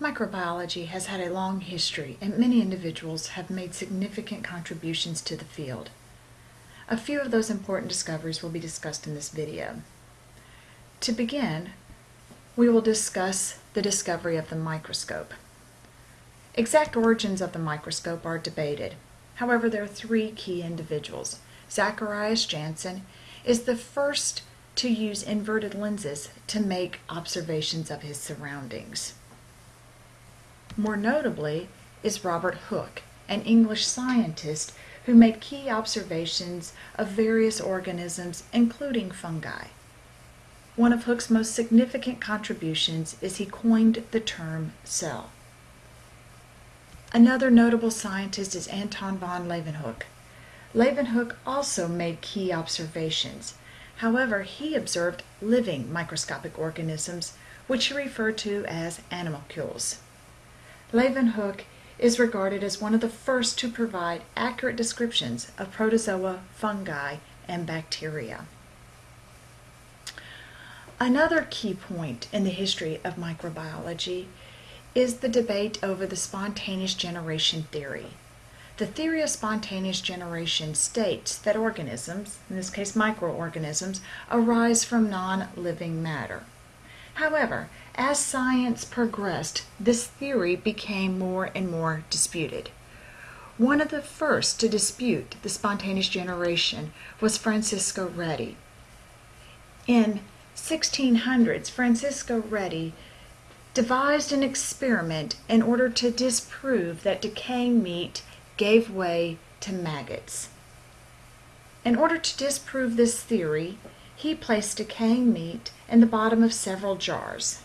Microbiology has had a long history and many individuals have made significant contributions to the field. A few of those important discoveries will be discussed in this video. To begin, we will discuss the discovery of the microscope. Exact origins of the microscope are debated. However, there are three key individuals. Zacharias Janssen is the first to use inverted lenses to make observations of his surroundings. More notably is Robert Hooke, an English scientist who made key observations of various organisms, including fungi. One of Hooke's most significant contributions is he coined the term cell. Another notable scientist is Anton von Leeuwenhoek. Leeuwenhoek also made key observations. However, he observed living microscopic organisms, which he referred to as animalcules. Leeuwenhoek is regarded as one of the first to provide accurate descriptions of protozoa, fungi, and bacteria. Another key point in the history of microbiology is the debate over the spontaneous generation theory. The theory of spontaneous generation states that organisms, in this case microorganisms, arise from non-living matter. However, as science progressed, this theory became more and more disputed. One of the first to dispute the spontaneous generation was Francisco Redi. In 1600s, Francisco Redi devised an experiment in order to disprove that decaying meat gave way to maggots. In order to disprove this theory, he placed decaying meat in the bottom of several jars.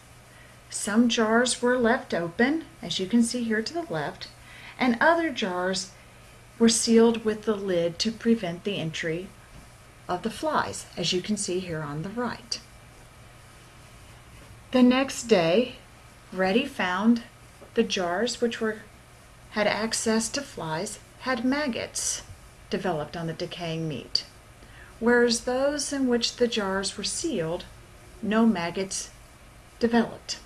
Some jars were left open, as you can see here to the left, and other jars were sealed with the lid to prevent the entry of the flies, as you can see here on the right. The next day, Redi found the jars which were had access to flies had maggots developed on the decaying meat whereas those in which the jars were sealed, no maggots developed.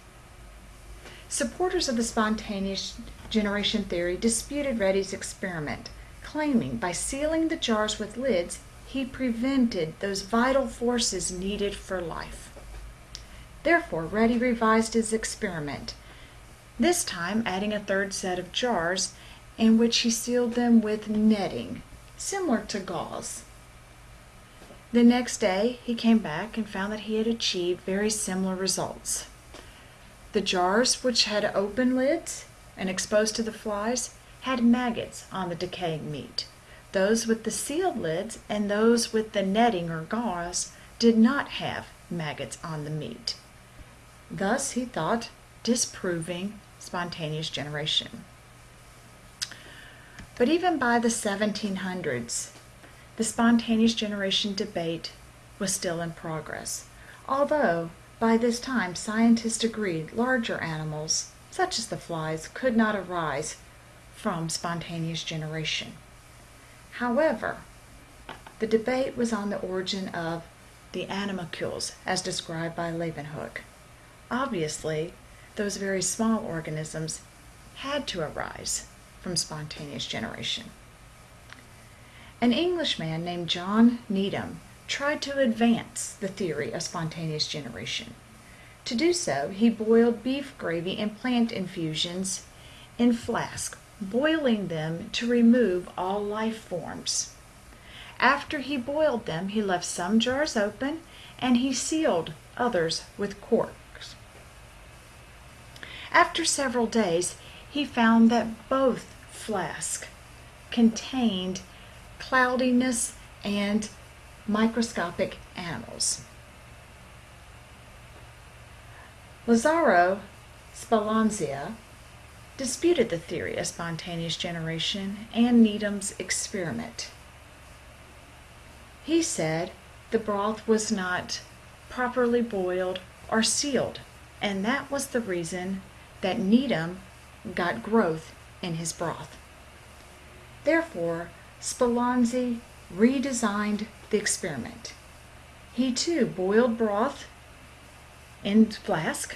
Supporters of the spontaneous generation theory disputed Redi's experiment, claiming by sealing the jars with lids, he prevented those vital forces needed for life. Therefore, Reddy revised his experiment, this time adding a third set of jars in which he sealed them with netting, similar to gauze. The next day he came back and found that he had achieved very similar results. The jars which had open lids and exposed to the flies had maggots on the decaying meat. Those with the sealed lids and those with the netting or gauze did not have maggots on the meat. Thus, he thought, disproving spontaneous generation. But even by the 1700s, the spontaneous generation debate was still in progress, although by this time scientists agreed larger animals, such as the flies, could not arise from spontaneous generation. However, the debate was on the origin of the animalcules as described by Leeuwenhoek. Obviously, those very small organisms had to arise from spontaneous generation. An Englishman named John Needham tried to advance the theory of spontaneous generation. To do so, he boiled beef gravy and plant infusions in flasks, boiling them to remove all life forms. After he boiled them, he left some jars open and he sealed others with corks. After several days, he found that both flasks contained cloudiness, and microscopic animals. Lazzaro Spallanzani disputed the theory of spontaneous generation and Needham's experiment. He said the broth was not properly boiled or sealed, and that was the reason that Needham got growth in his broth. Therefore, Spallanzani redesigned the experiment. He too boiled broth in flask,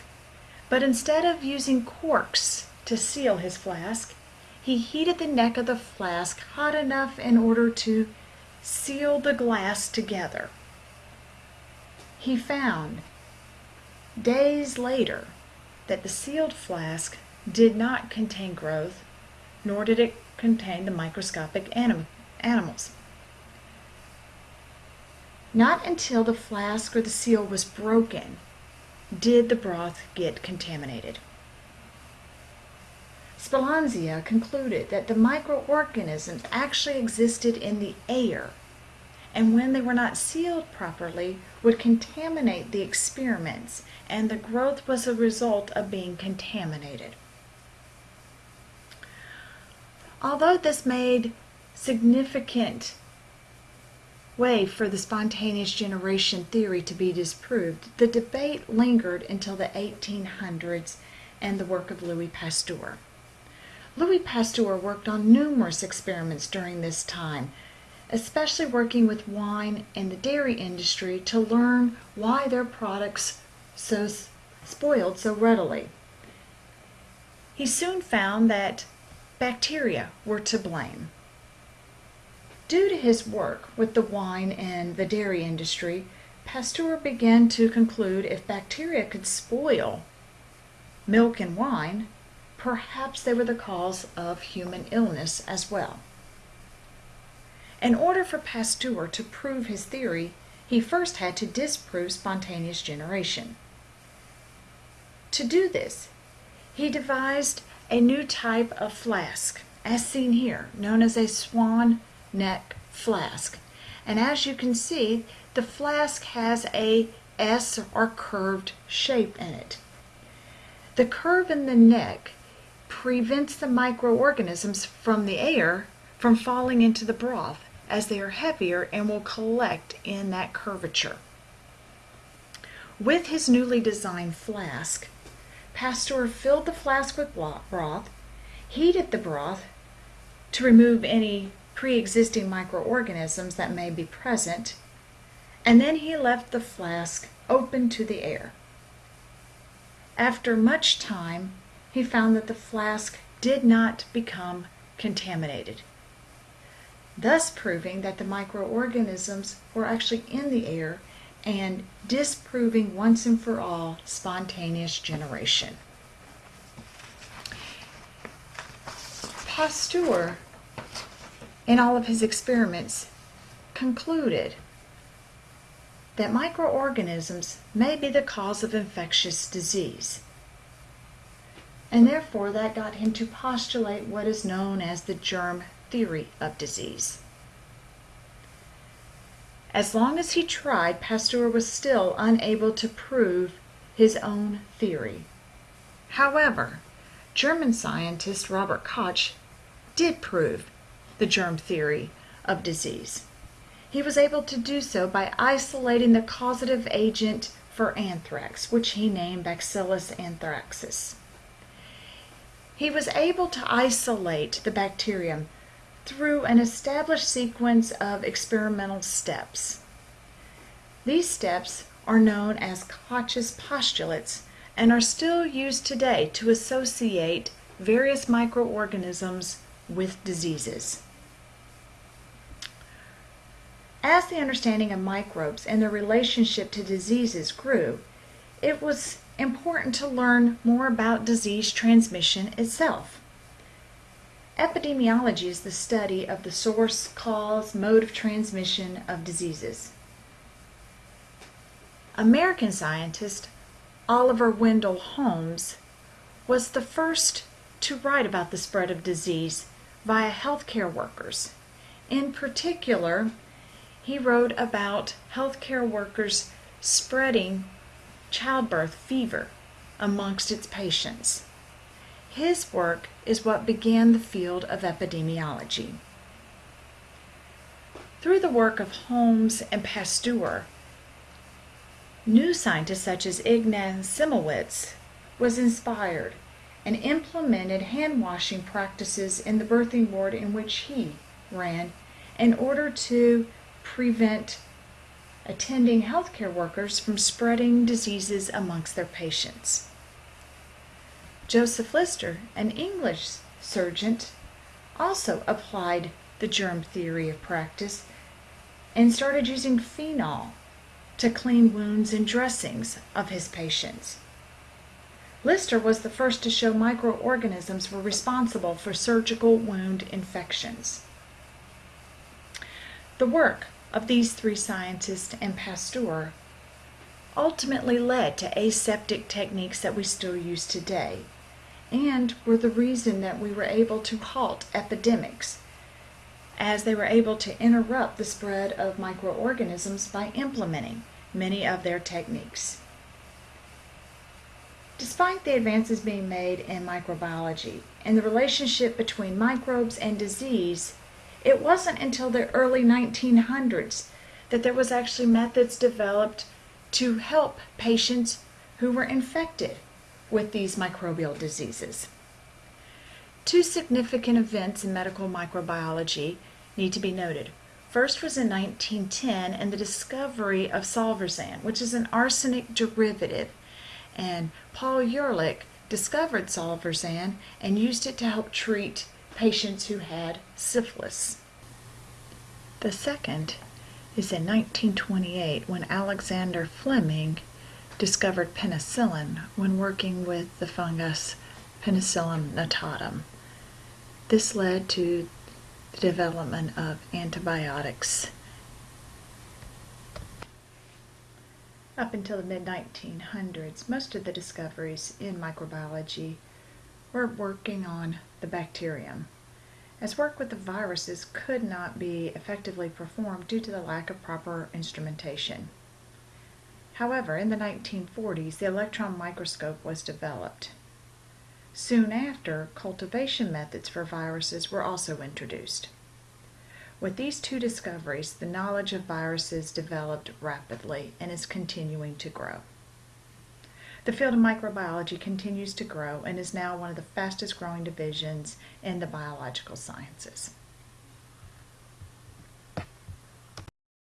But instead of using corks to seal his flask, he heated the neck of the flask hot enough in order to seal the glass together. He found days later that the sealed flask did not contain growth, nor did it contain the microscopic anim- animals. Not until the flask or the seal was broken did the broth get contaminated. Spallanzani concluded that the microorganisms actually existed in the air and when they were not sealed properly would contaminate the experiments and the growth was a result of being contaminated. Although this made significant way for the spontaneous generation theory to be disproved, the debate lingered until the 1800s and the work of Louis Pasteur. Louis Pasteur worked on numerous experiments during this time, especially working with wine and the dairy industry to learn why their products so spoiled so readily. He soon found that bacteria were to blame. Due to his work with the wine and the dairy industry, Pasteur began to conclude if bacteria could spoil milk and wine, perhaps they were the cause of human illness as well. In order for Pasteur to prove his theory, he first had to disprove spontaneous generation. To do this, he devised a new type of flask, as seen here, known as a swan neck flask. And as you can see, the flask has a S or curved shape in it. The curve in the neck prevents the microorganisms from the air from falling into the broth as they are heavier and will collect in that curvature. With his newly designed flask, Pasteur filled the flask with broth, heated the broth to remove any pre-existing microorganisms that may be present, and then he left the flask open to the air. After much time, he found that the flask did not become contaminated, thus proving that the microorganisms were actually in the air and disproving once and for all spontaneous generation. Pasteur in all of his experiments, concluded that microorganisms may be the cause of infectious disease. And therefore, that got him to postulate what is known as the germ theory of disease. As long as he tried, Pasteur was still unable to prove his own theory. However, German scientist Robert Koch did prove the germ theory of disease. He was able to do so by isolating the causative agent for anthrax, which he named Bacillus anthracis. He was able to isolate the bacterium through an established sequence of experimental steps. These steps are known as Koch's postulates and are still used today to associate various microorganisms with diseases. As the understanding of microbes and their relationship to diseases grew, it was important to learn more about disease transmission itself. Epidemiology is the study of the source, cause, mode of transmission of diseases. American scientist Oliver Wendell Holmes was the first to write about the spread of disease via healthcare workers. In particular, he wrote about healthcare workers spreading childbirth fever amongst its patients. His work is what began the field of epidemiology. Through the work of Holmes and Pasteur, new scientists such as Ignaz Semmelweis was inspired and implemented hand washing practices in the birthing ward in which he ran in order to prevent attending healthcare workers from spreading diseases amongst their patients. Joseph Lister, an English surgeon, also applied the germ theory of practice and started using phenol to clean wounds and dressings of his patients. Lister was the first to show microorganisms were responsible for surgical wound infections. The work of these three scientists and Pasteur ultimately led to aseptic techniques that we still use today and were the reason that we were able to halt epidemics as they were able to interrupt the spread of microorganisms by implementing many of their techniques. Despite the advances being made in microbiology and the relationship between microbes and disease, it wasn't until the early 1900s that there was actually methods developed to help patients who were infected with these microbial diseases. Two significant events in medical microbiology need to be noted. First was in 1910 and the discovery of salvarsan, which is an arsenic derivative. And Paul Ehrlich discovered salvarsan and used it to help treat patients who had syphilis. The second is in 1928 when Alexander Fleming discovered penicillin when working with the fungus Penicillium notatum. This led to the development of antibiotics. Up until the mid 1900s, most of the discoveries in microbiology were working on the bacterium, as work with the viruses could not be effectively performed due to the lack of proper instrumentation. However, in the 1940s, the electron microscope was developed. Soon after, cultivation methods for viruses were also introduced. With these two discoveries, the knowledge of viruses developed rapidly and is continuing to grow. The field of microbiology continues to grow and is now one of the fastest growing divisions in the biological sciences.